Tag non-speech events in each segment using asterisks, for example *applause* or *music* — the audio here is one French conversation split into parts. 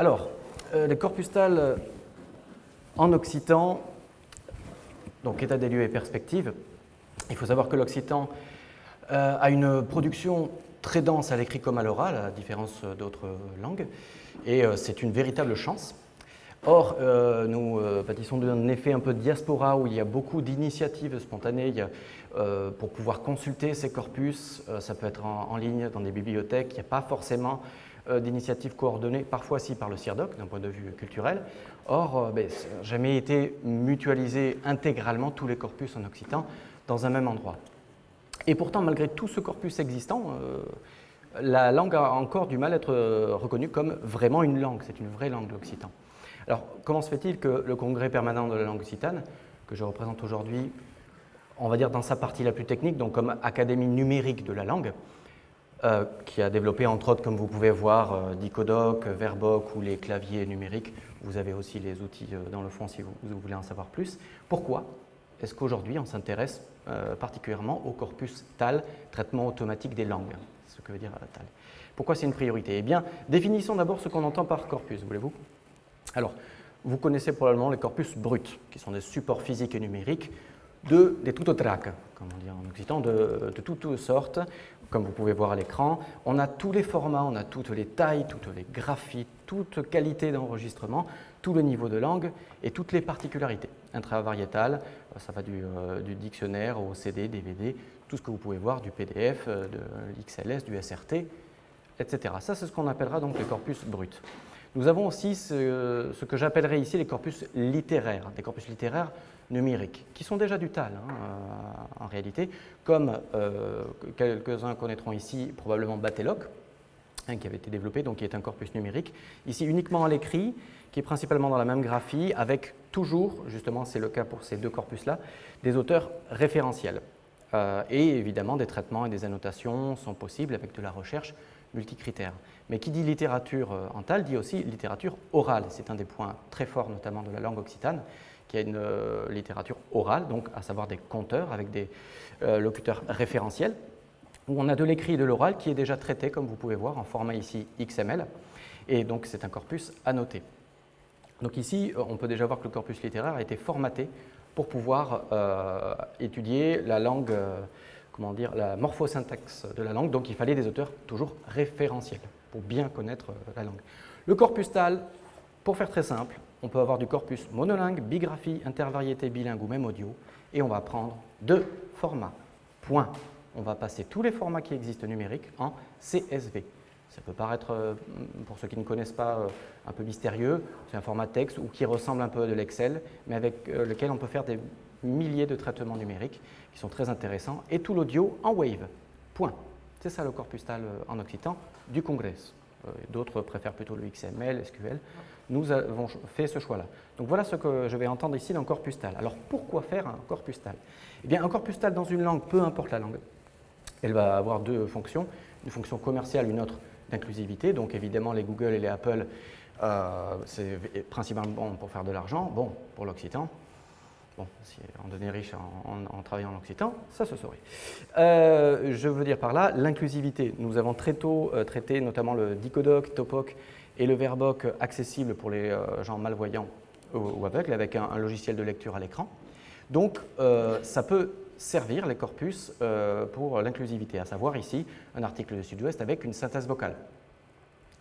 Alors, les corpus TAL en occitan, donc état des lieux et perspective. Il faut savoir que l'occitan a une production très dense à l'écrit comme à l'oral, à différence d'autres langues, et c'est une véritable chance. Or, euh, nous euh, bâtissons d'un effet un peu diaspora où il y a beaucoup d'initiatives spontanées euh, pour pouvoir consulter ces corpus. ça peut être en, ligne dans des bibliothèques. Il n'y a pas forcément d'initiatives coordonnées, parfois si par le CIRDOC d'un point de vue culturel. Or, ben, ça n'a jamais été mutualisé intégralement tous les corpus en occitan dans un même endroit. Et pourtant, malgré tout ce corpus existant, la langue a encore du mal à être reconnue comme vraiment une langue. C'est une vraie langue, l'occitan. Alors, comment se fait-il que le congrès permanent de la langue occitane, que je représente aujourd'hui, on va dire dans sa partie la plus technique, donc comme académie numérique de la langue, euh, qui a développé entre autres, comme vous pouvez voir, euh, Dicodoc, Verboc ou les claviers numériques. Vous avez aussi les outils euh, dans le fond si vous, voulez en savoir plus. Pourquoi est-ce qu'aujourd'hui on s'intéresse particulièrement au corpus TAL, traitement automatique des langues C'est ce que veut dire TAL. Pourquoi c'est une priorité? Eh bien, définissons d'abord ce qu'on entend par corpus, voulez-vous? Alors, vous connaissez probablement les corpus bruts, qui sont des supports physiques et numériques de, des tutotrac, comme on dit en occitan, de, toutes sortes, comme vous pouvez voir à l'écran. On a tous les formats, on a toutes les tailles, toutes les graphies, toute qualité d'enregistrement, tout le niveau de langue et toutes les particularités. Intravariétal, ça va du, euh, dictionnaire au CD, DVD, tout ce que vous pouvez voir, du PDF, euh, de l'XLS, du SRT, etc. Ça, c'est ce qu'on appellera donc les corpus bruts. Nous avons aussi ce, que j'appellerais ici les corpus littéraires, des corpus littéraires numériques, qui sont déjà du TAL hein, euh, en réalité, comme euh, quelques-uns connaîtront ici probablement Batelloc, hein, qui avait été développé, donc qui est un corpus numérique, ici uniquement à l'écrit, qui est principalement dans la même graphie, avec toujours, justement c'est le cas pour ces deux corpus-là, des auteurs référentiels. Euh, et évidemment, des traitements et des annotations sont possibles avec de la recherche multicritères. Mais qui dit littérature euh, en tal dit aussi littérature orale. C'est un des points très forts notamment de la langue occitane, qui a une euh, littérature orale, donc à savoir des conteurs avec des euh, locuteurs référentiels, où on a de l'écrit et de l'oral qui est déjà traité, comme vous pouvez voir, en format ici XML, et donc c'est un corpus annoté. Donc ici, on peut déjà voir que le corpus littéraire a été formaté pour pouvoir étudier la langue comment dire, la morphosyntaxe de la langue, donc il fallait des auteurs toujours référentiels pour bien connaître euh, la langue. Le corpus TAL, pour faire très simple, on peut avoir du corpus monolingue, bigraphie, intervariété, bilingue ou même audio, et on va prendre deux formats. Point. On va passer tous les formats qui existent numériques en CSV. Ça peut paraître, euh, pour ceux qui ne connaissent pas, euh, un peu mystérieux. C'est un format texte ou qui ressemble un peu à de l'Excel, mais avec lequel on peut faire des milliers de traitements numériques qui sont très intéressants, et tout l'audio en Wave. Point. C'est ça le corpus TAL euh, en occitan du Congrès. Euh, d'autres préfèrent plutôt le XML, SQL. Nous avons fait ce choix-là. Donc voilà ce que je vais entendre ici dans corpus TAL. Alors pourquoi faire un corpus TAL? Eh bien un corpus TAL dans une langue, peu importe la langue, elle va avoir deux fonctions. Une fonction commerciale, une autre d'inclusivité. Donc évidemment les Google et les Apple, euh, c'est principalement pour faire de l'argent. Bon, pour l'occitan, Bon, si on devenait riche en, travaillant en occitan, ça se saurait. Euh, je veux dire par là l'inclusivité. Nous avons très tôt euh, traité notamment le Dicodoc, Topoc et le Verboc accessible pour les euh, gens malvoyants ou, aveugles avec un, logiciel de lecture à l'écran. Donc, ça peut servir les corpus pour l'inclusivité, à savoir ici un article de Sud-Ouest avec une synthèse vocale,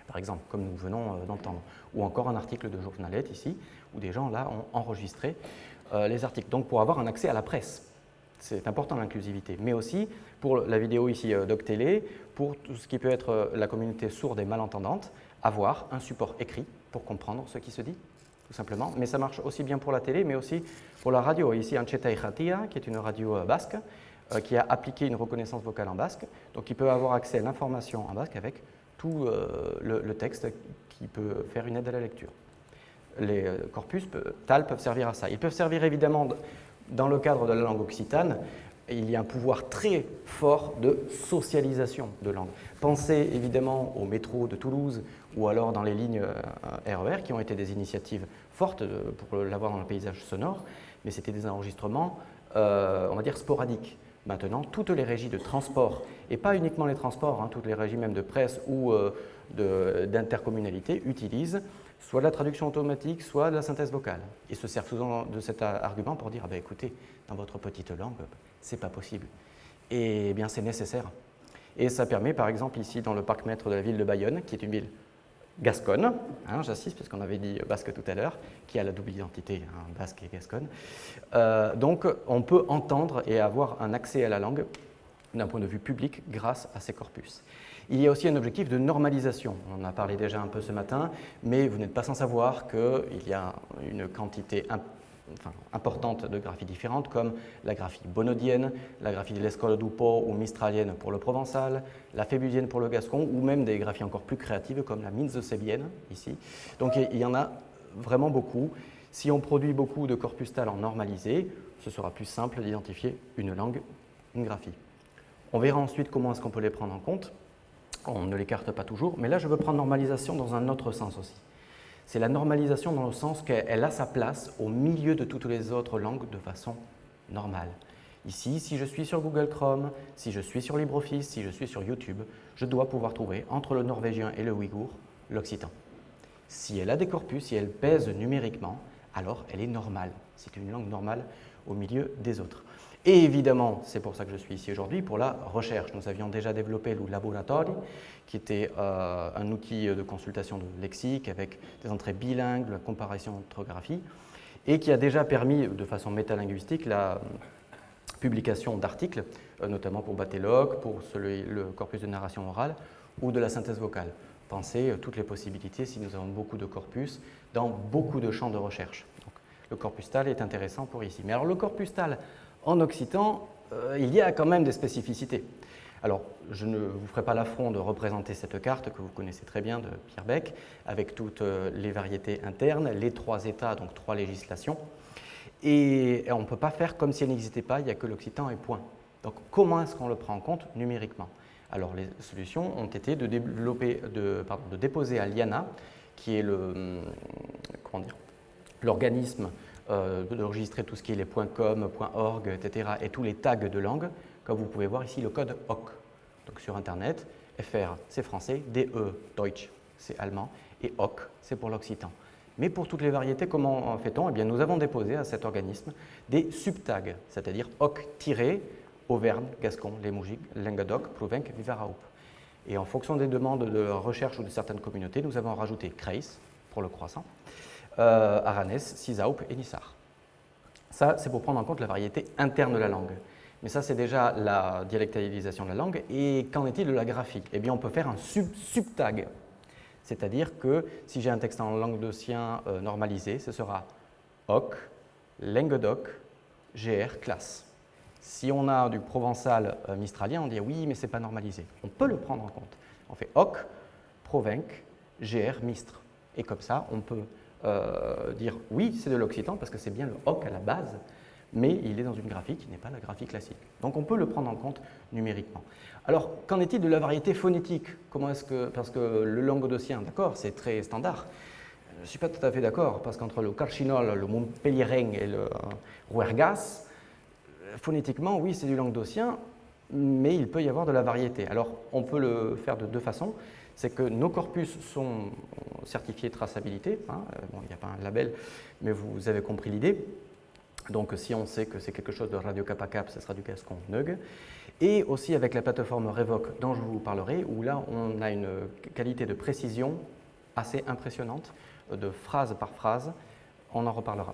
par exemple, comme nous venons d'entendre, ou encore un article de journalette ici, où des gens là ont enregistré les articles, donc pour avoir un accès à la presse. C'est important l'inclusivité, mais aussi pour la vidéo ici euh, DocTélé, pour tout ce qui peut être euh, la communauté sourde et malentendante, avoir un support écrit pour comprendre ce qui se dit, tout simplement. Mais ça marche aussi bien pour la télé, mais aussi pour la radio. Ici, Ancheta Ihatia, qui est une radio basque, qui a appliqué une reconnaissance vocale en basque, donc il peut avoir accès à l'information en basque avec tout le texte qui peut faire une aide à la lecture les euh, corpus TAL peuvent servir à ça. Ils peuvent servir évidemment dans le cadre de la langue occitane, il y a un pouvoir très fort de socialisation de langue. Pensez évidemment au métro de Toulouse ou alors dans les lignes RER euh, qui ont été des initiatives fortes pour l'avoir dans le paysage sonore, mais c'était des enregistrements, euh, on va dire, sporadiques. Maintenant, toutes les régies de transport, et pas uniquement les transports, hein, toutes les régies même de presse ou euh, d'intercommunalité, utilisent soit de la traduction automatique, soit de la synthèse vocale. Ils se servent souvent de cet argument pour dire ah ben, écoutez, dans votre petite langue, c'est pas possible. Et eh bien c'est nécessaire. Et ça permet, par exemple, ici dans le parc maître de la ville de Bayonne, qui est une ville gasconne, hein, j'insiste, puisqu'on avait dit basque tout à l'heure, qui a la double identité, hein, basque et gasconne. Euh, donc, on peut entendre et avoir un accès à la langue d'un point de vue public grâce à ces corpus. Il y a aussi un objectif de normalisation. On en a parlé déjà un peu ce matin, mais vous n'êtes pas sans savoir qu'il y a une quantité importante de graphies différentes, comme la graphie bonodienne, la graphie de l'Escole d'Upo ou mistralienne pour le provençal, la fébusienne pour le gascon, ou même des graphies encore plus créatives comme la minze-sébienne, ici. Donc il y en a vraiment beaucoup. Si on produit beaucoup de corpus talent normalisés, ce sera plus simple d'identifier une langue, une graphie. On verra ensuite comment est-ce qu'on peut les prendre en compte. On ne l'écarte pas toujours, mais là je veux prendre normalisation dans un autre sens aussi. C'est la normalisation dans le sens qu'elle a sa place au milieu de toutes les autres langues de façon normale. Ici, si je suis sur Google Chrome, si je suis sur LibreOffice, si je suis sur YouTube, je dois pouvoir trouver entre le norvégien et le ouïghour l'occitan. Si elle a des corpus, si elle pèse numériquement, alors elle est normale. C'est une langue normale au milieu des autres. Et évidemment, c'est pour ça que je suis ici aujourd'hui, pour la recherche. Nous avions déjà développé le Laboratori, qui était euh, un outil de consultation de lexique avec des entrées bilingues, la comparaison orthographie, et qui a déjà permis, de façon métalinguistique, la publication d'articles, euh, notamment pour Batelog, pour le corpus de narration orale ou de la synthèse vocale. Pensez euh, toutes les possibilités si nous avons beaucoup de corpus dans beaucoup de champs de recherche. le corpus TAL est intéressant pour ici. Mais alors le corpus TAL en occitan, euh, il y a quand même des spécificités. Alors, je ne vous ferai pas l'affront de représenter cette carte que vous connaissez très bien de Pierre Beck, avec toutes euh, les variétés internes, les trois états, donc trois législations. Et on ne peut pas faire comme si elle n'existait pas, il n'y a que l'occitan et point. Donc, comment est-ce qu'on le prend en compte numériquement? Alors, les solutions ont été de, de, de déposer à l'IANA, qui est l'organisme euh, d'enregistrer tout ce qui est les .com, .org, etc. et tous les tags de langue, comme vous pouvez voir ici le code HOC. Donc sur Internet, FR c'est français, DE, Deutsch c'est allemand, et HOC c'est pour l'occitan. Mais pour toutes les variétés, comment fait-on? Eh bien, Nous avons déposé à cet organisme des subtags, c'est-à-dire HOC-Auvergne, Gascon, Limousin, Languedoc, Plouvenc, Vivaraup. Et en fonction des demandes de recherche ou de certaines communautés, nous avons rajouté Kreis pour le croissant, euh, Aranès, Cisaup et Nissar. Ça, c'est pour prendre en compte la variété interne de la langue. Mais ça, c'est déjà la dialectalisation de la langue. Et qu'en est-il de la graphie Eh bien, on peut faire un sub subtag. C'est-à-dire que si j'ai un texte en langue de sien euh, normalisé, ce sera OC, Languedoc, GR, classe. Si on a du provençal euh, mistralien, on dit oui, mais ce n'est pas normalisé. On peut le prendre en compte. On fait OC, Provenc, GR, Mistre. Et comme ça, on peut euh, dire oui, c'est de l'occitan parce que c'est bien le hoc à la base, mais il est dans une graphie qui n'est pas la graphie classique. Donc on peut le prendre en compte numériquement. Alors, qu'en est-il de la variété phonétique? Comment est-ce que, parce que le languedocien, d'accord, c'est très standard. Je ne suis pas tout à fait d'accord, parce qu'entre le carchinol, le montpellierin et le rouergas, phonétiquement, oui, c'est du languedocien, mais il peut y avoir de la variété. Alors, on peut le faire de deux façons c'est que nos corpus sont certifiés traçabilité. Hein, euh, bon, il n'y a pas un label, mais vous avez compris l'idée. Donc si on sait que c'est quelque chose de Radio Kappa Cap, ce sera du Gascon NUG. Et aussi avec la plateforme Revoc dont je vous parlerai, où là on a une qualité de précision assez impressionnante, de phrase par phrase. On en reparlera.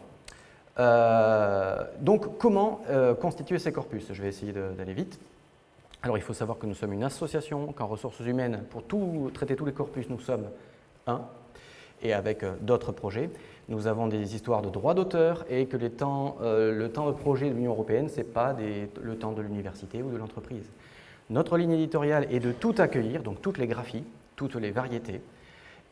Euh, donc comment euh, constituer ces corpus? Je vais essayer d'aller vite. Alors il faut savoir que nous sommes une association, qu'en ressources humaines, pour traiter tous les corpus, nous sommes un, et avec euh, d'autres projets. Nous avons des histoires de droits d'auteur et que euh, le temps de projet de l'Union européenne, ce n'est pas le temps de l'université ou de l'entreprise. Notre ligne éditoriale est de tout accueillir, donc toutes les graphies, toutes les variétés,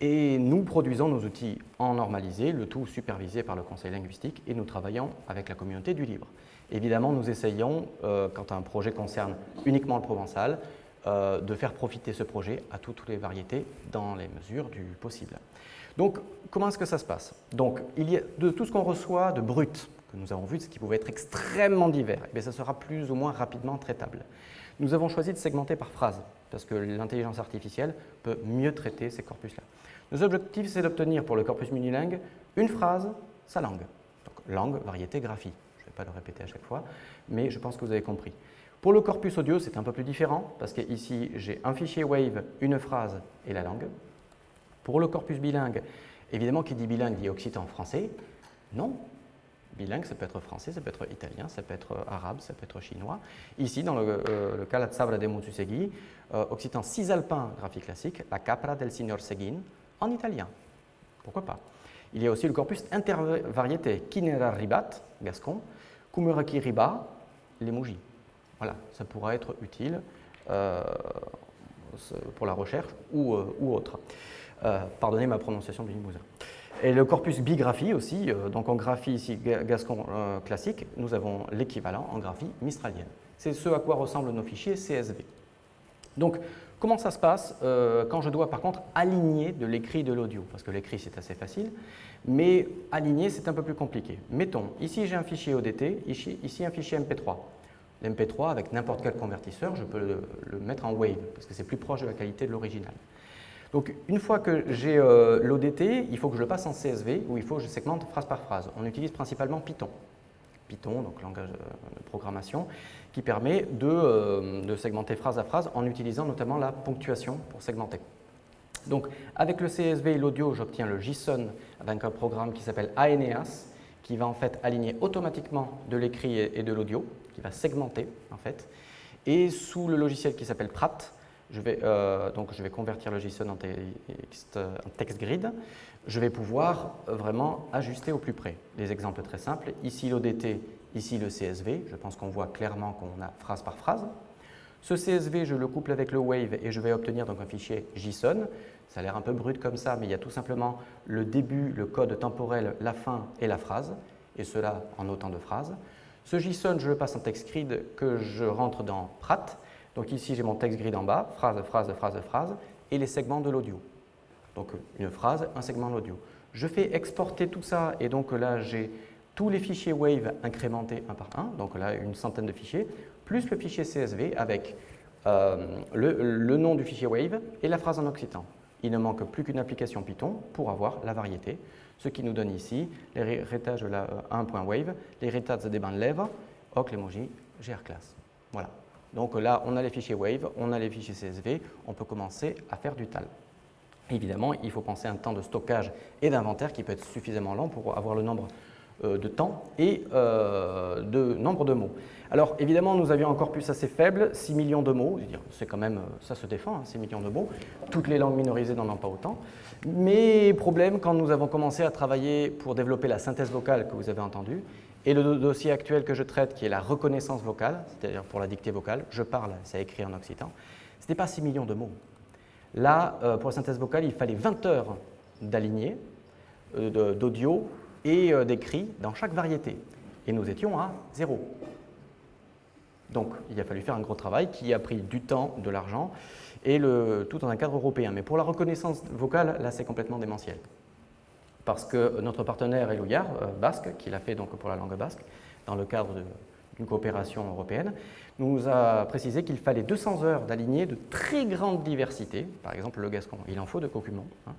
et nous produisons nos outils en normalisé, le tout supervisé par le conseil linguistique, et nous travaillons avec la communauté du libre. Évidemment, nous essayons, euh, quand un projet concerne uniquement le provençal, euh, de faire profiter ce projet à toutes les variétés dans les mesures du possible. Donc, comment est-ce que ça se passe? Donc, il y a de tout ce qu'on reçoit de brut, que nous avons vu, ce qui pouvait être extrêmement divers, et eh ça sera plus ou moins rapidement traitable. Nous avons choisi de segmenter par phrase, parce que l'intelligence artificielle peut mieux traiter ces corpus-là. Nos objectifs, c'est d'obtenir pour le corpus minilingue une phrase, sa langue. Donc, langue, variété, graphie. Pas le répéter à chaque fois, mais je pense que vous avez compris. Pour le corpus audio, c'est un peu plus différent, parce qu'ici, j'ai un fichier Wave, une phrase et la langue. Pour le corpus bilingue, évidemment, qui dit bilingue dit occitan-français. Non, bilingue, ça peut être français, ça peut être italien, ça peut être arabe, ça peut être chinois. Ici, dans le, euh, cas La Sabra de Montusegui, euh, occitan cisalpin, graphie classique, la capra del signor Seguin, en italien. Pourquoi pas? Il y a aussi le corpus intervariété, Kinera ribat, gascon, Kumuraki riba, les Voilà, ça pourra être utile euh, pour la recherche ou, ou autre. pardonnez ma prononciation du Limousin. Et le corpus bigraphie aussi, euh, donc en graphie ici gascon euh, classique, nous avons l'équivalent en graphie mistralienne. C'est ce à quoi ressemblent nos fichiers CSV. Donc, comment ça se passe euh, quand je dois par contre aligner de l'écrit de l'audio? Parce que l'écrit c'est assez facile, mais aligner c'est un peu plus compliqué. Mettons, ici j'ai un fichier ODT, ici, ici un fichier MP3. L'MP3 avec n'importe quel convertisseur, je peux le mettre en Wave, parce que c'est plus proche de la qualité de l'original. Donc une fois que j'ai euh, l'ODT, il faut que je le passe en CSV où il faut que je segmente phrase par phrase. On utilise principalement Python. Python, donc langage euh, de programmation, qui permet euh, de, segmenter phrase à phrase en utilisant notamment la ponctuation pour segmenter. Donc avec le CSV et l'audio, j'obtiens le JSON avec un programme qui s'appelle Aeneas, qui va en fait aligner automatiquement de l'écrit et de l'audio, qui va segmenter en fait. Et sous le logiciel qui s'appelle Prat, je vais, euh, donc je vais convertir le JSON en texte, en text grid. Je vais pouvoir vraiment ajuster au plus près. Des exemples très simples. Ici l'ODT, ici le CSV. Je pense qu'on voit clairement qu'on a phrase par phrase. Ce CSV, je le couple avec le Wave et je vais obtenir donc un fichier JSON. Ça a l'air un peu brut comme ça, mais il y a tout simplement le début, le code temporel, la fin et la phrase, et cela en autant de phrases. Ce JSON, je le passe en text grid que je rentre dans Prat donc ici, j'ai mon texte grid en bas, phrase, phrase, phrase, phrase, et les segments de l'audio. Donc une phrase, un segment d'audio. Je fais exporter tout ça, et donc là, j'ai tous les fichiers Wave incrémentés un par un, donc là, une centaine de fichiers, plus le fichier CSV avec euh, le, nom du fichier Wave et la phrase en occitan. Il ne manque plus qu'une application Python pour avoir la variété, ce qui nous donne ici l'héritage de la 1.wave, euh, l'héritage des bandes lèvres, hoc, l'emoji, class. Voilà. Donc là, on a les fichiers Wave, on a les fichiers CSV, on peut commencer à faire du TAL. Évidemment, il faut penser à un temps de stockage et d'inventaire qui peut être suffisamment lent pour avoir le nombre euh, de temps et euh, de nombre de mots. Alors évidemment, nous avions un corpus assez faible, 6 millions de mots, c'est quand même, ça se défend, 6 hein, millions de mots. Toutes les langues minorisées n'en ont pas autant. Mais problème, quand nous avons commencé à travailler pour développer la synthèse vocale que vous avez entendue, et le dossier actuel que je traite, qui est la reconnaissance vocale, c'est-à-dire pour la dictée vocale, je parle, ça écrit en occitan, ce n'est pas 6 millions de mots. Là, euh, pour la synthèse vocale, il fallait 20 heures d'aligné, euh, d'audio et euh, d'écrit dans chaque variété. Et nous étions à zéro. Donc, il a fallu faire un gros travail qui a pris du temps, de l'argent, et tout dans un cadre européen. Mais pour la reconnaissance vocale, là, c'est complètement démentiel parce que notre partenaire Elouillard, euh, basque, qui l'a fait donc pour la langue basque, dans le cadre d'une coopération européenne, nous a précisé qu'il fallait 200 heures d'aligner de très grande diversité, par exemple le gascon, il en faut de cocumon, hein,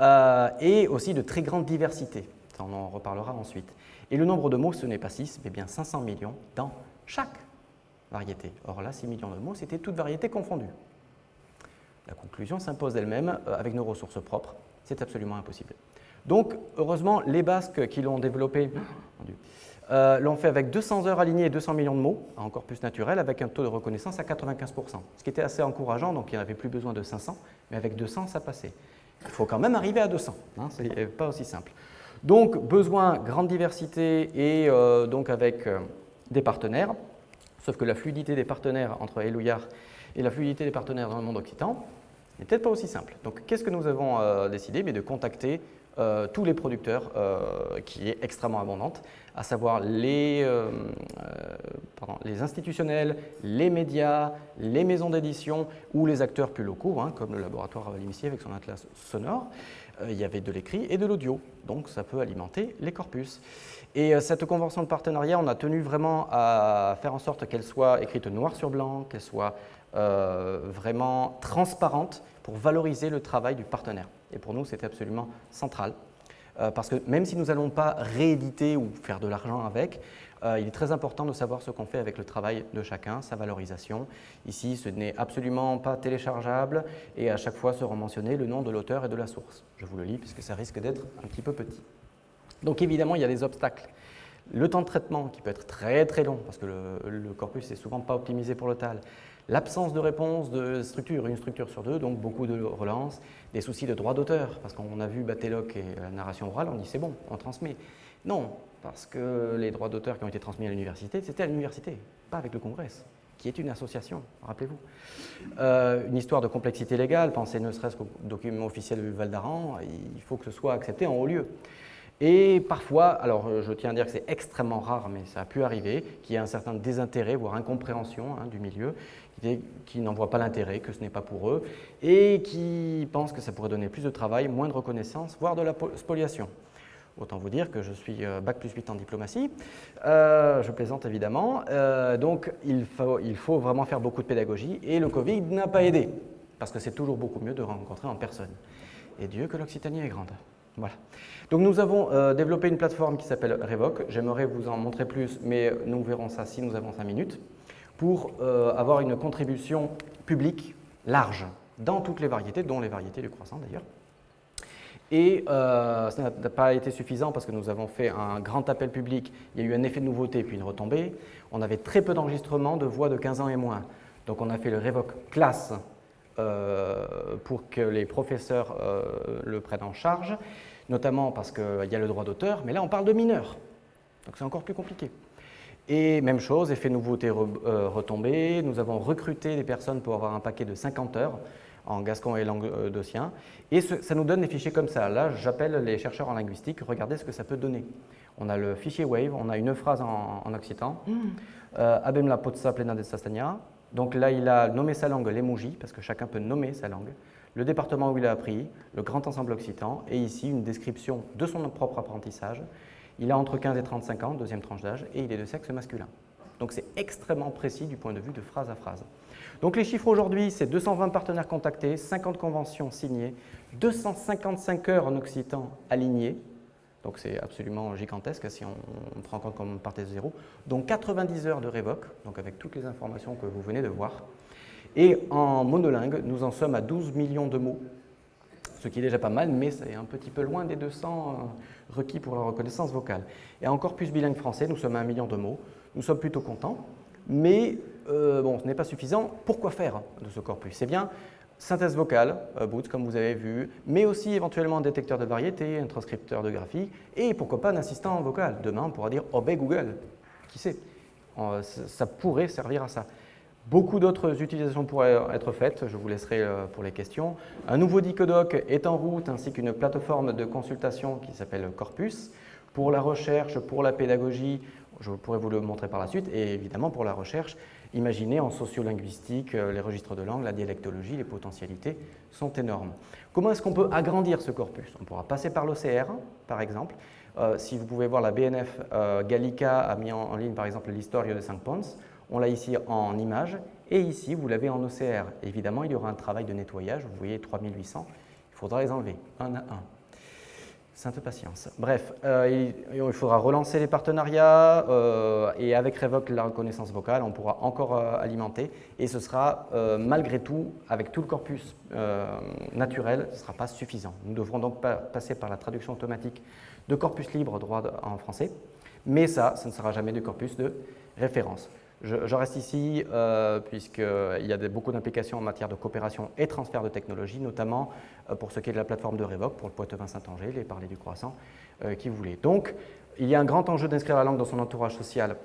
euh, et aussi de très grande diversité, on en reparlera ensuite. Et le nombre de mots, ce n'est pas 6, mais bien 500 millions dans chaque variété. Or là, 6 millions de mots, c'était toute variété confondue. La conclusion s'impose d'elle-même, euh, avec nos ressources propres, c'est absolument impossible. Donc, heureusement, les Basques qui l'ont développé euh, l'ont fait avec 200 heures alignées et 200 millions de mots, en corpus naturel, avec un taux de reconnaissance à 95%, ce qui était assez encourageant, donc il n'y avait plus besoin de 500, mais avec 200, ça passait. Il faut quand même arriver à 200, hein, ce n'est pas aussi simple. Donc, besoin, grande diversité et euh, donc avec euh, des partenaires, sauf que la fluidité des partenaires entre Elouillard et la fluidité des partenaires dans le monde occitan n'est peut-être pas aussi simple. Donc, qu'est-ce que nous avons décidé? Mais De contacter euh, tous les producteurs, euh, qui est extrêmement abondante, à savoir les, euh, les institutionnels, les médias, les maisons d'édition ou les acteurs plus locaux, hein, comme le laboratoire Ravalimicier avec son atlas sonore, il y avait de l'écrit et de l'audio, donc ça peut alimenter les corpus. Et cette convention de partenariat, on a tenu vraiment à faire en sorte qu'elle soit écrite noir sur blanc, qu'elle soit vraiment transparente pour valoriser le travail du partenaire. Et pour nous, c'était absolument central. parce que même si nous n'allons pas rééditer ou faire de l'argent avec, euh, il est très important de savoir ce qu'on fait avec le travail de chacun, sa valorisation. Ici, ce n'est absolument pas téléchargeable et à chaque fois sera mentionné le nom de l'auteur et de la source. Je vous le lis puisque ça risque d'être un petit peu petit. Donc évidemment, il y a des obstacles. Le temps de traitement qui peut être très très long parce que le, corpus n'est souvent pas optimisé pour le TAL. L'absence de réponse de structure, une structure sur deux, donc beaucoup de relances, des soucis de droit d'auteur, parce qu'on a vu Batelloc et la narration orale, on dit c'est bon, on transmet. Non, parce que les droits d'auteur qui ont été transmis à l'université, c'était à l'université, pas avec le Congrès, qui est une association, rappelez-vous. Euh, une histoire de complexité légale, pensez ne serait-ce qu'au document officiel du Val d'Aran, il faut que ce soit accepté en haut lieu. Et parfois, alors je tiens à dire que c'est extrêmement rare, mais ça a pu arriver, qu'il y ait un certain désintérêt, voire incompréhension hein, du milieu, qui, n'en voit pas l'intérêt, que ce n'est pas pour eux, et qui pensent que ça pourrait donner plus de travail, moins de reconnaissance, voire de la spoliation. Autant vous dire que je suis euh, Bac plus 8 en diplomatie. Euh, je plaisante évidemment. Euh, donc il faut vraiment faire beaucoup de pédagogie et le Covid n'a pas aidé parce que c'est toujours beaucoup mieux de rencontrer en personne. Et Dieu que l'Occitanie est grande. Voilà. Donc nous avons développé une plateforme qui s'appelle Revoc. J'aimerais vous en montrer plus, mais nous verrons ça si nous avons 5 minutes, pour avoir une contribution publique large dans toutes les variétés, dont les variétés du croissant d'ailleurs. Et euh, ça n'a pas été suffisant parce que nous avons fait un grand appel public, il y a eu un effet de nouveauté puis une retombée. On avait très peu d'enregistrements de voix de 15 ans et moins. Donc on a fait le Revoc classe euh, pour que les professeurs euh, le prennent en charge, notamment parce qu'il y a le droit d'auteur, mais là on parle de mineurs. Donc c'est encore plus compliqué. Et même chose, effet nouveauté retombée, nous avons recruté des personnes pour avoir un paquet de 50 heures en gascon et languedocien. Et ça nous donne des fichiers comme ça. Là, j'appelle les chercheurs en linguistique, regardez ce que ça peut donner. On a le fichier Wave, on a une phrase en, occitan. Mm. Euh, Abem la potsa plena de sastania. Donc là, il a nommé sa langue l'emoji, parce que chacun peut nommer sa langue. Le département où il a appris, le grand ensemble occitan, et ici une description de son propre apprentissage. Il a entre 15 et 35 ans, deuxième tranche d'âge, et il est de sexe masculin. Donc c'est extrêmement précis du point de vue de phrase à phrase. Donc les chiffres aujourd'hui, c'est 220 partenaires contactés, 50 conventions signées, 255 heures en occitan alignées, donc c'est absolument gigantesque si on, prend en compte qu'on partait de zéro, donc 90 heures de révoque, donc avec toutes les informations que vous venez de voir. Et en monolingue, nous en sommes à 12 millions de mots, ce qui est déjà pas mal, mais c'est un petit peu loin des 200 euh, requis pour la reconnaissance vocale. Et encore plus bilingue français, nous sommes à un million de mots, nous sommes plutôt contents, mais euh, bon, ce n'est pas suffisant. Pourquoi faire de ce corpus? C'est bien synthèse vocale, euh, Boots, comme vous avez vu, mais aussi éventuellement un détecteur de variété, un transcripteur de graphie, et pourquoi pas un assistant vocal. Demain, on pourra dire « obey Google ». Qui sait? Euh, Ça pourrait servir à ça. Beaucoup d'autres utilisations pourraient être faites, je vous laisserai pour les questions. Un nouveau Dicodoc est en route, ainsi qu'une plateforme de consultation qui s'appelle Corpus. Pour la recherche, pour la pédagogie, je pourrais vous le montrer par la suite, et évidemment pour la recherche, Imaginez en sociolinguistique, euh, les registres de langue, la dialectologie, les potentialités sont énormes. Comment est-ce qu'on peut agrandir ce corpus? On pourra passer par l'OCR, par exemple. Euh, si vous pouvez voir, la BNF euh, Gallica a mis en, ligne, par exemple, l'histoire de Saint Pons. On l'a ici en image, et ici, vous l'avez en OCR. Évidemment, il y aura un travail de nettoyage. Vous voyez 3800, il faudra les enlever, un à un. Sainte patience. Bref, euh, il, faudra relancer les partenariats euh, et avec Revoc, la reconnaissance vocale, on pourra encore euh, alimenter et ce sera malgré tout, avec tout le corpus naturel, ce ne sera pas suffisant. Nous devrons donc passer par la traduction automatique de corpus libre droit en français, mais ça, ce ne sera jamais du corpus de référence. Je, reste ici euh, puisqu'il y a beaucoup d'implications en matière de coopération et transfert de technologie, notamment euh, pour ce qui est de la plateforme de Révoc, pour le Poitevin-Saint-Angers, les parler du croissant, euh, qui voulait. Donc, il y a un grand enjeu d'inscrire la langue dans son entourage social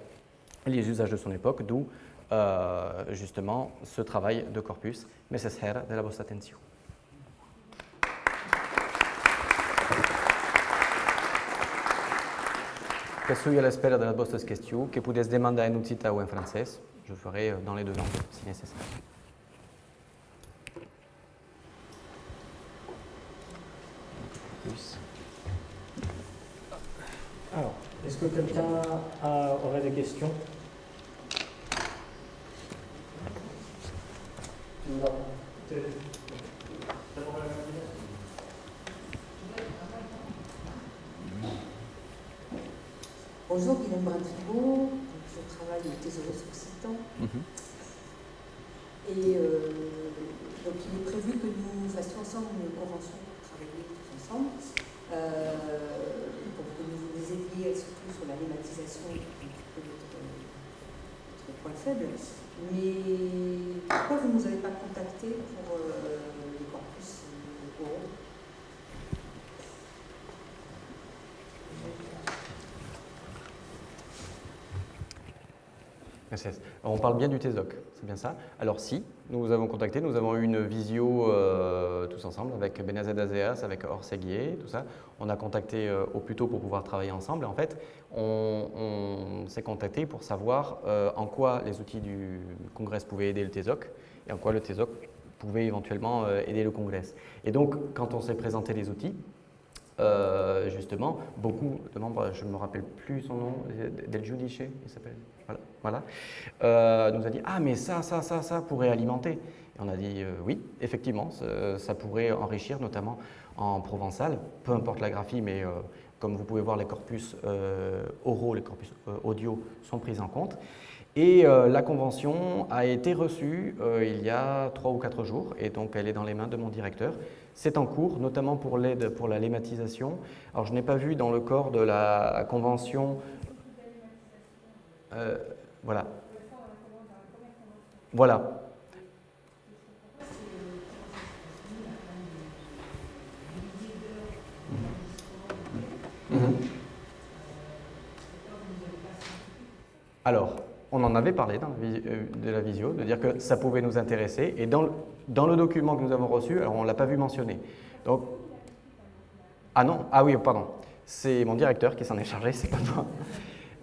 et les usages de son époque, d'où justement ce travail de corpus. Necessaire de la vostra attention. Cassouille à l'espera della vostra question, que vous pouvez demander en occità ou en français. Je ferai euh, dans les deux langues, si nécessaire. Alors, est-ce que quelqu'un euh, aurait des questions? Non. Bonjour, Guillaume Brintrigo, je travaille au Thésaurus Occitan. Mhm. Et euh, donc il est prévu que nous fassions ensemble une convention pour travailler tous ensemble. Euh, pour que nous vous aidiez surtout sur la lématisation qui est notre, notre, point faible. Mais pourquoi vous ne nous avez pas contacté pour euh, les corpus oraux On parle bien du TESOC, c'est bien ça Alors si, nous vous avons contacté, nous avons eu une visio euh, tous ensemble avec Benazed Azeas, avec Orseguier, tout ça. On a contacté euh, au plus tôt pour pouvoir travailler ensemble. Et en fait, on, s'est contacté pour savoir euh, en quoi les outils du Congrès pouvaient aider le TESOC et en quoi le TESOC pouvait éventuellement aider le Congrès. Et donc, quand on s'est présenté les outils, justement, beaucoup de membres, je ne me rappelle plus son nom, Del Judice, il s'appelle voilà. Euh, nous a dit Ah, mais ça, ça, ça, ça pourrait alimenter. Et on a dit euh, Oui, effectivement, ça, pourrait enrichir, notamment en provençal, peu importe la graphie, mais euh, comme vous pouvez voir, les corpus oraux, les corpus audio sont pris en compte. Et la convention a été reçue il y a trois ou quatre jours, et donc elle est dans les mains de mon directeur. C'est en cours, notamment pour l'aide pour la lématisation. Alors je n'ai pas vu dans le corps de la convention euh, voilà. Voilà. Mhm. Alors, on en avait parlé dans la euh, de la visio, de dire que ça pouvait nous intéresser. Et dans le, dans le document que nous avons reçu, alors on ne l'a pas vu mentionner. Donc, ah non, ah oui, pardon. C'est mon directeur qui s'en est chargé, c'est pas moi.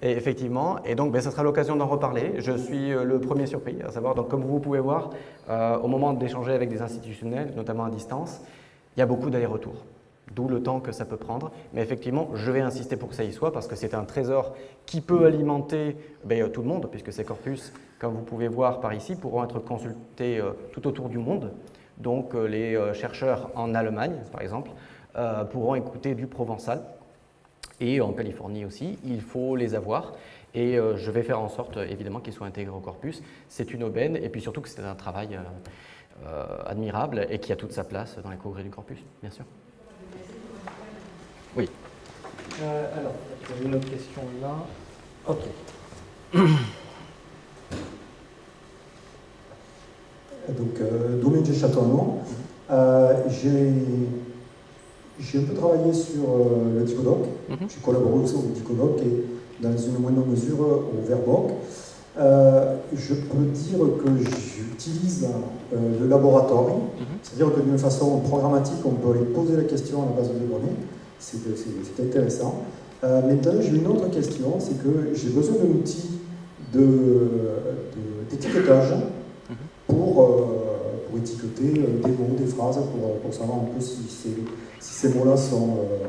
Et effectivement, et donc ben, ça sera l'occasion d'en reparler. Je suis euh, le premier surpris, à savoir, donc comme vous pouvez voir, euh, au moment d'échanger avec des institutionnels, notamment à distance, il y a beaucoup d'allers-retours, d'où le temps que ça peut prendre. Mais effectivement, je vais insister pour que ça y soit, parce que c'est un trésor qui peut alimenter ben, tout le monde, puisque ces corpus, comme vous pouvez voir par ici, pourront être consultés euh, tout autour du monde. Donc les chercheurs en Allemagne, par exemple, pourront écouter du provençal, et en Californie aussi, il faut les avoir. Et euh, je vais faire en sorte, évidemment, qu'ils soient intégrés au corpus. C'est une aubaine, et puis surtout que c'est un travail euh, euh, admirable et qui a toute sa place dans les congrès du corpus, bien sûr. Oui. alors, j'ai une autre question là. Ok. *coughs* Donc, Domaine de Châteauneuf, j'ai j'ai un peu travaillé sur euh, le Dicodoc. Mm J'ai collaboré aussi au Dicodoc et dans une moindre mesure au Verboc. Euh, je peux dire que j'utilise euh, le laboratoire, mhm. c'est-à-dire que d'une façon programmatique, on peut aller poser la question à la base de données. C'est intéressant. maintenant, j'ai une autre question, c'est que j'ai besoin d'un outil d'étiquetage de, mhm. pour, pour, étiqueter des mots, des phrases, pour, pour savoir un peu si ces mots-là sont, euh,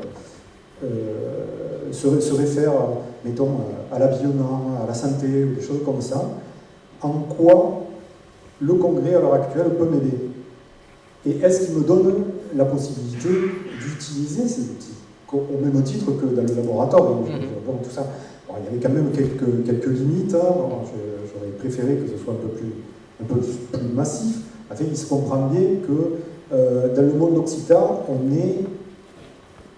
euh, se, réfèrent, mettons, à l'habillement, à la santé, ou des choses comme ça, en quoi le congrès à l'heure actuelle peut m'aider? Et est-ce qu'il me donne la possibilité d'utiliser ces outils? Au même titre que dans le laboratoire mhm. tout ça. il y avait quand même quelques, quelques limites. Hein. J'aurais préféré que ce soit un peu plus, un peu plus massif. En fait, il se comprend bien que euh, dans le monde occitan, on est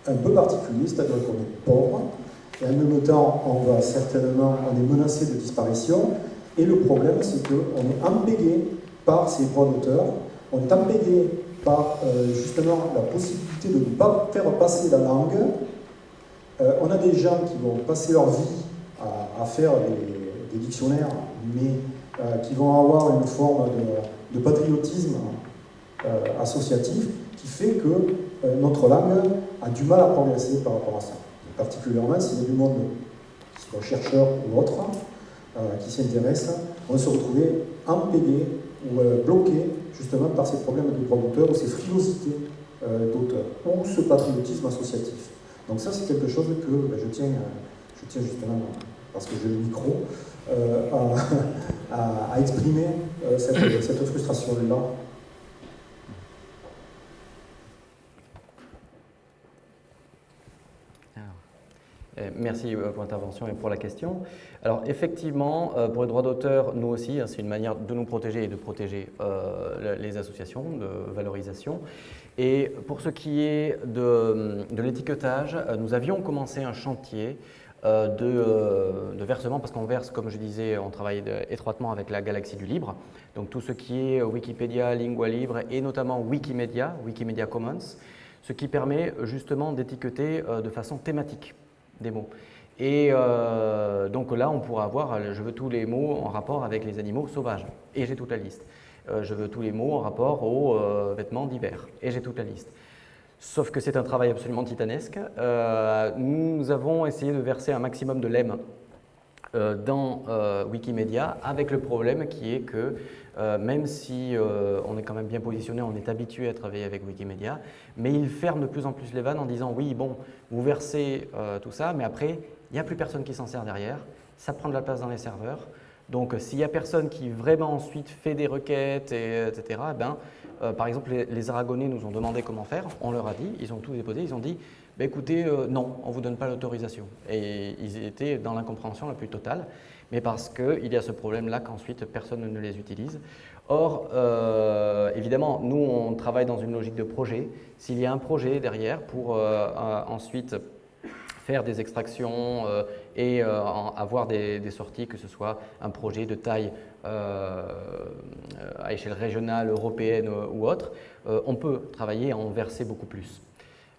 un peu particulier, c'est-à-dire qu'on est pauvre, et en même temps, on va certainement, on est menacé de disparition, et le problème, c'est qu'on est embêté par ces droits d'auteur, on est embêté par euh, justement la possibilité de ne pas faire passer la langue. Euh, on a des gens qui vont passer leur vie à, faire des, dictionnaires, mais qui vont avoir une forme de patriotisme euh, associatif qui fait que euh, notre langue a du mal à progresser par rapport à ça. Particulièrement s'il y a du monde, soit ou autre, euh, qui s'intéresse, on va se retrouver empêché ou bloqué justement par ces problèmes de droit d'auteur ou ces frilosités d'auteur ou ce patriotisme associatif. Donc ça, c'est quelque chose que ben, je tiens je tiens justement, parce que j'ai le micro, *laughs* à, exprimer cette, cette frustration-là Euh, merci euh, pour l'intervention et pour la question. Alors effectivement, euh, pour les droits d'auteur, nous aussi, hein, c'est une manière de nous protéger et de protéger les associations de valorisation. Et pour ce qui est de, l'étiquetage, nous avions commencé un chantier de, versement, parce qu'on verse, comme je disais, on travaille étroitement avec la galaxie du libre, donc tout ce qui est Wikipédia, Lingua Libre et notamment Wikimedia, Wikimedia Commons, ce qui permet justement d'étiqueter de façon thématique des mots. Et euh, donc là, on pourra avoir, je veux tous les mots en rapport avec les animaux sauvages, et j'ai toute la liste. Euh, je veux tous les mots en rapport aux euh, vêtements d'hiver, et j'ai toute la liste. Sauf que c'est un travail absolument titanesque. nous avons essayé de verser un maximum de lemme dans Wikimedia, avec le problème qui est que même si on est quand même bien positionné, on est habitué à travailler avec Wikimedia, mais il ferme de plus en plus les vannes en disant oui, bon, vous versez euh, tout ça, mais après, il n'y a plus personne qui s'en sert derrière, ça prend de la place dans les serveurs. Donc, euh, s'il n'y a personne qui vraiment ensuite fait des requêtes, et, etc., eh ben, euh, par exemple, les, Aragonais nous ont demandé comment faire, on leur a dit, ils ont tout déposé, ils ont dit, bah, écoutez, non, on ne vous donne pas l'autorisation. Et ils étaient dans l'incompréhension la plus totale, mais parce qu'il y a ce problème-là qu'ensuite personne ne les utilise. Or, euh, évidemment, nous, on travaille dans une logique de projet. S'il y a un projet derrière pour euh, ensuite faire des extractions euh, et avoir des, sorties, que ce soit un projet de taille à échelle régionale, européenne ou autre, on peut travailler et en verser beaucoup plus.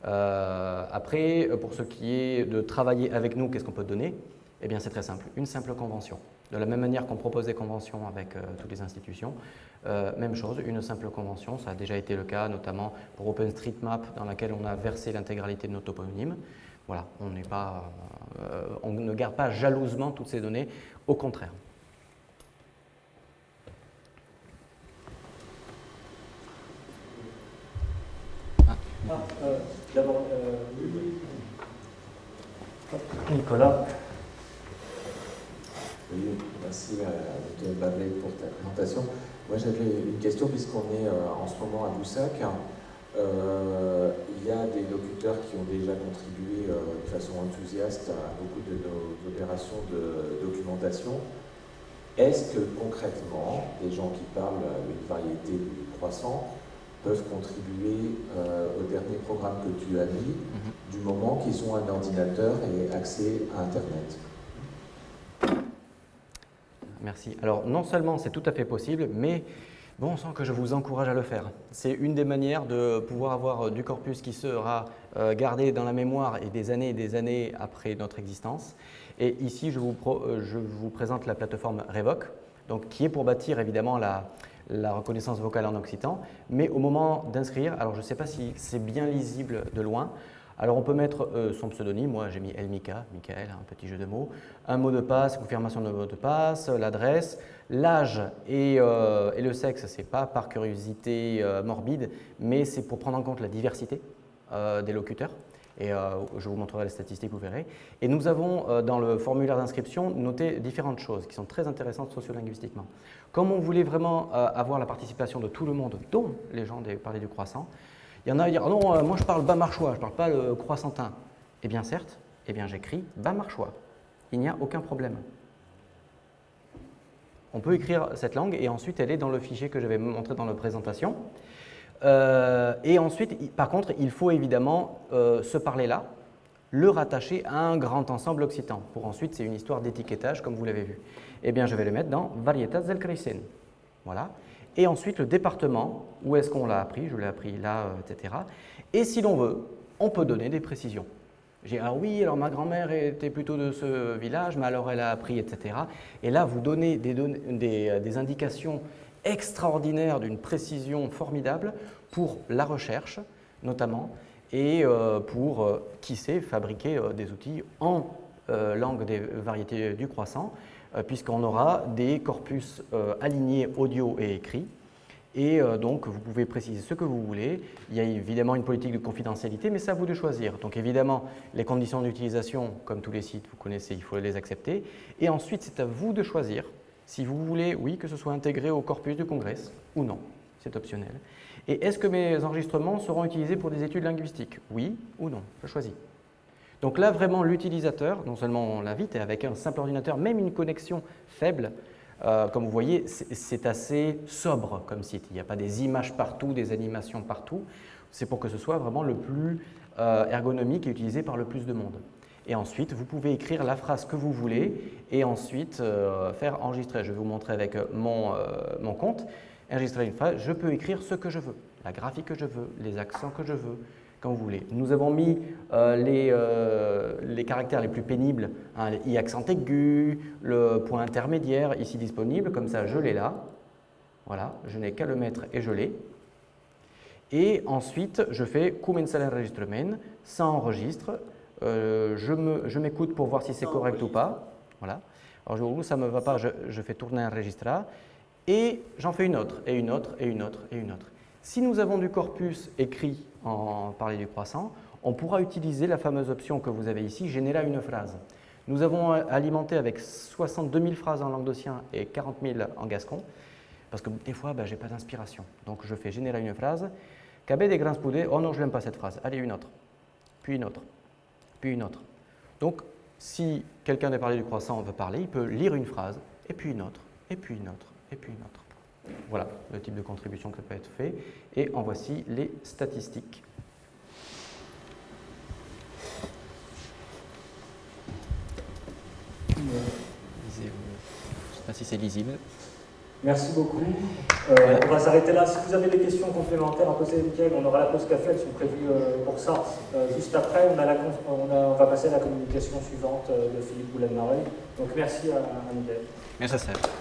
Après, pour ce qui est de travailler avec nous, qu'est-ce qu'on peut donner? Eh bien, c'est très simple, une simple convention. De la même manière qu'on propose des conventions avec euh, toutes les institutions, euh, même chose, une simple convention, ça a déjà été le cas notamment pour OpenStreetMap dans laquelle on a versé l'intégralité de nos toponymes. Voilà, on, pas, euh, on ne garde pas jalousement toutes ces données, au contraire. Ah, D'abord, Nicolas. Merci à euh, Dr. pour ta présentation. Moi j'avais une question puisqu'on est euh, en ce moment à Boussac. Euh, il y a des locuteurs qui ont déjà contribué de façon enthousiaste à beaucoup de nos opérations de documentation. Est-ce que concrètement, des gens qui parlent une variété de croissants peuvent contribuer au dernier programme que tu as mis mhm. du moment qu'ils ont un ordinateur et accès à Internet Merci. Alors, non seulement c'est tout à fait possible, mais bon on sent que je vous encourage à le faire. C'est une des manières de pouvoir avoir euh, du corpus qui sera euh, gardé dans la mémoire et des années et des années après notre existence. Et ici, je vous, euh, je vous présente la plateforme Revoc, donc, qui est pour bâtir évidemment la, la reconnaissance vocale en occitan, mais au moment d'inscrire, alors je ne sais pas si c'est bien lisible de loin, alors on peut mettre euh, son pseudonyme, moi j'ai mis Elmika, Michael, un petit jeu de mots, un mot de passe, confirmation de mot de passe, l'adresse, l'âge et, euh, le sexe, ce n'est pas par curiosité euh, morbide, mais c'est pour prendre en compte la diversité des locuteurs. Et je vous montrerai les statistiques, vous verrez. Et nous avons dans le formulaire d'inscription noté différentes choses qui sont très intéressantes sociolinguistiquement. Comme on voulait vraiment avoir la participation de tout le monde, dont les gens parler du croissant, il y en a qui disent non, euh, moi je parle bas marchois, je ne parle pas le croissantin. Eh bien certes, eh bien j'écris bas marchois. Il n'y a aucun problème. On peut écrire cette langue et ensuite elle est dans le fichier que je vais montrer dans la présentation. Euh, et ensuite, par contre, il faut évidemment euh, ce parler-là, le rattacher à un grand ensemble occitan. Pour ensuite, c'est une histoire d'étiquetage, comme vous l'avez vu. Eh bien, je vais le mettre dans Varietas del Crecen. Voilà et ensuite le département, où est-ce qu'on l'a appris, je l'ai appris là, euh, etc. Et si l'on veut, on peut donner des précisions. J'ai ah oui, alors ma grand-mère était plutôt de ce village, mais alors elle a appris, etc. Et là, vous donnez euh, des indications extraordinaires d'une précision formidable pour la recherche, notamment, et euh, pour, qui sait, fabriquer des outils en langue des variétés du croissant, euh, puisqu'on aura des corpus euh, alignés audio et écrit. Et euh, donc, vous pouvez préciser ce que vous voulez. Il y a évidemment une politique de confidentialité, mais c'est à vous de choisir. Donc, évidemment, les conditions d'utilisation, comme tous les sites, vous connaissez, il faut les accepter. Et ensuite, c'est à vous de choisir si vous voulez, oui, que ce soit intégré au corpus de Congress ou non. C'est optionnel. Et est-ce que mes enregistrements seront utilisés pour des études linguistiques? Oui ou non? Je choisis. Donc là, vraiment, l'utilisateur, non seulement on l'invite, et avec un simple ordinateur, même une connexion faible, euh, comme vous voyez, c'est assez sobre comme site. Il n'y a pas des images partout, des animations partout. C'est pour que ce soit vraiment le plus euh, ergonomique et utilisé par le plus de monde. Et ensuite, vous pouvez écrire la phrase que vous voulez et ensuite euh, faire enregistrer. Je vais vous montrer avec mon, mon compte. Enregistrer une phrase, je peux écrire ce que je veux, la graphique que je veux, les accents que je veux, quand vous voulez. Nous avons mis euh, les, euh, les, caractères les plus pénibles, hein, i accent aigu, le point intermédiaire, ici disponible, comme ça je l'ai là. Voilà, je n'ai qu'à le mettre et je l'ai. Et ensuite, je fais commencer l'enregistrement, ça enregistre, euh, je m'écoute pour voir si c'est correct ou pas. Voilà. Alors, ça ne me va pas, je, je fais tourner un registre et j'en fais une autre, et une autre, et une autre, et une autre. Si nous avons du corpus écrit en parler du croissant, on pourra utiliser la fameuse option que vous avez ici, générer une phrase. Nous avons alimenté avec 62 000 phrases en langue d'Ossien et 40 000 en gascon, parce que des fois, ben, je n'ai pas d'inspiration. Donc je fais générer une phrase. Cabé des grains spoudés, oh non, je n'aime pas cette phrase. Allez, une autre, puis une autre, puis une autre. Donc, si quelqu'un de parler du croissant veut parler, il peut lire une phrase, et puis une autre, et puis une autre, et puis une autre. Voilà le type de contribution que peut être fait. Et en voici les statistiques. Je ne sais pas si c'est lisible. Merci beaucoup. Euh, on va s'arrêter là. Si vous avez des questions complémentaires à poser, Michael, on aura la pause café, elles sont prévues euh, pour ça. Euh, juste après, on, a la, on, va passer à la communication suivante de Philippe boulen Donc merci à, à Michael. Merci à